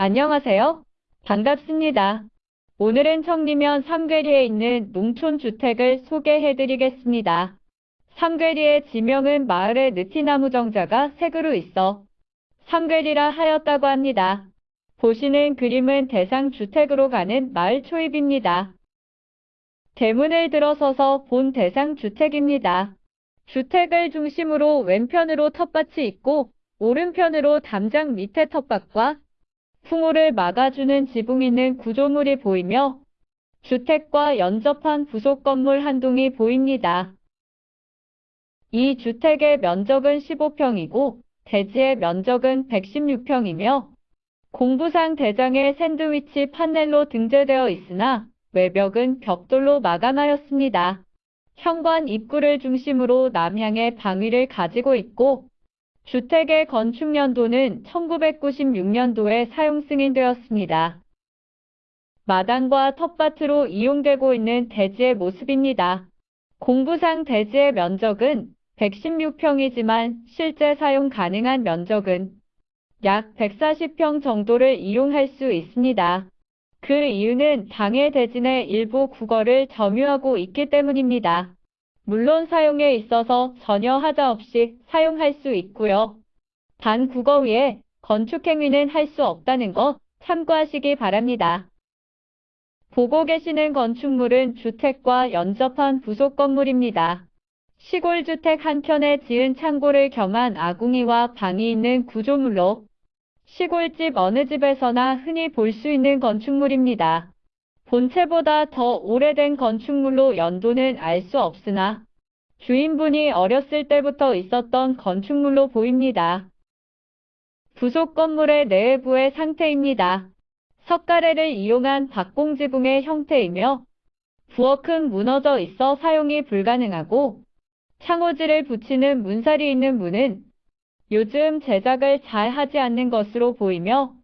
안녕하세요. 반갑습니다. 오늘은 청리면 삼괴리에 있는 농촌주택을 소개해드리겠습니다. 삼괴리의 지명은 마을에 느티나무 정자가 색으로 있어 삼괴리라 하였다고 합니다. 보시는 그림은 대상 주택으로 가는 마을 초입입니다. 대문을 들어서서 본 대상 주택입니다. 주택을 중심으로 왼편으로 텃밭이 있고 오른편으로 담장 밑에 텃밭과 풍호를 막아주는 지붕 있는 구조물이 보이며 주택과 연접한 부속 건물 한 동이 보입니다. 이 주택의 면적은 15평이고 대지의 면적은 116평이며 공부상 대장에 샌드위치 판넬로 등재되어 있으나 외벽은 벽돌로 마감하였습니다. 현관 입구를 중심으로 남향의 방위를 가지고 있고 주택의 건축 연도는 1996년도에 사용 승인되었습니다. 마당과 텃밭으로 이용되고 있는 대지의 모습입니다. 공부상 대지의 면적은 116평이지만 실제 사용 가능한 면적은 약 140평 정도를 이용할 수 있습니다. 그 이유는 당해 대진의 일부 국어를 점유하고 있기 때문입니다. 물론 사용에 있어서 전혀 하자 없이 사용할 수 있고요. 단 국어 위에 건축행위는 할 수 없다는 거 참고하시기 바랍니다. 보고 계시는 건축물은 주택과 연접한 부속 건물입니다. 시골주택 한켠에 지은 창고를 겸한 아궁이와 방이 있는 구조물로 시골집 어느 집에서나 흔히 볼 수 있는 건축물입니다. 본체보다 더 오래된 건축물로 연도는 알 수 없으나 주인분이 어렸을 때부터 있었던 건축물로 보입니다. 부속 건물의 내부의 상태입니다. 석가래를 이용한 박공지붕의 형태이며 부엌은 무너져 있어 사용이 불가능하고 창호지를 붙이는 문살이 있는 문은 요즘 제작을 잘 하지 않는 것으로 보이며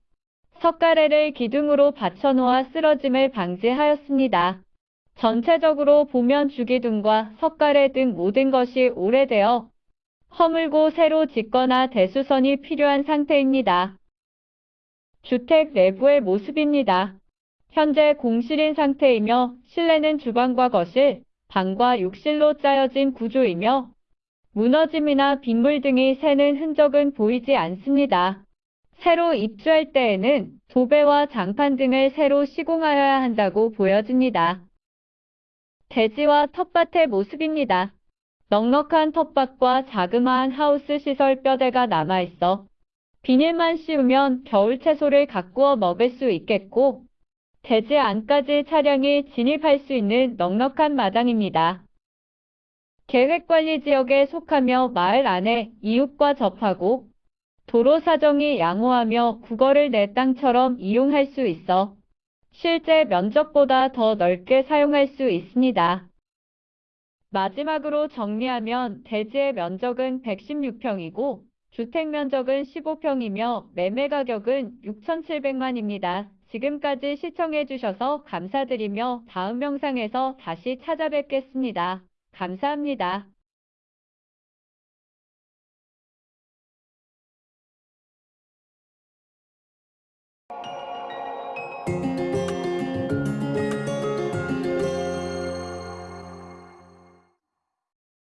석가래를 기둥으로 받쳐놓아 쓰러짐을 방지하였습니다. 전체적으로 보면 주기둥과 석가래 등 모든 것이 오래되어 허물고 새로 짓거나 대수선이 필요한 상태입니다. 주택 내부의 모습입니다. 현재 공실인 상태이며 실내는 주방과 거실, 방과 욕실로 짜여진 구조이며 무너짐이나 빗물 등이 새는 흔적은 보이지 않습니다. 새로 입주할 때에는 도배와 장판 등을 새로 시공하여야 한다고 보여집니다. 대지와 텃밭의 모습입니다. 넉넉한 텃밭과 자그마한 하우스 시설 뼈대가 남아있어 비닐만 씌우면 겨울 채소를 가꾸어 먹을 수 있겠고 대지 안까지 차량이 진입할 수 있는 넉넉한 마당입니다. 계획관리지역에 속하며 마을 안에 이웃과 접하고 도로 사정이 양호하며 국어를 내 땅처럼 이용할 수 있어 실제 면적보다 더 넓게 사용할 수 있습니다. 마지막으로 정리하면 대지의 면적은 116평이고 주택 면적은 15평이며 매매 가격은 6,700만입니다. 지금까지 시청해주셔서 감사드리며 다음 영상에서 다시 찾아뵙겠습니다. 감사합니다.